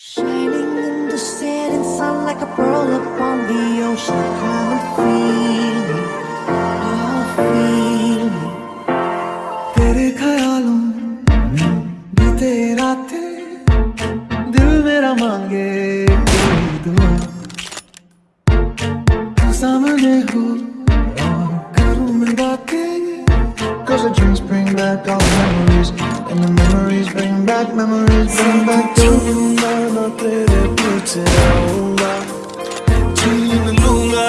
Shining in the setting sun like a pearl upon the ocean. Come and feel me, oh feel me. तेरे ख्यालों में बीते रातें दिल मेरा मांगे तेरी दुआ तू सामने हो और करूं Cause the dreams bring back all memories and the memories memories come back to you. I'm a pretty pretty Aula Chilling in Lunga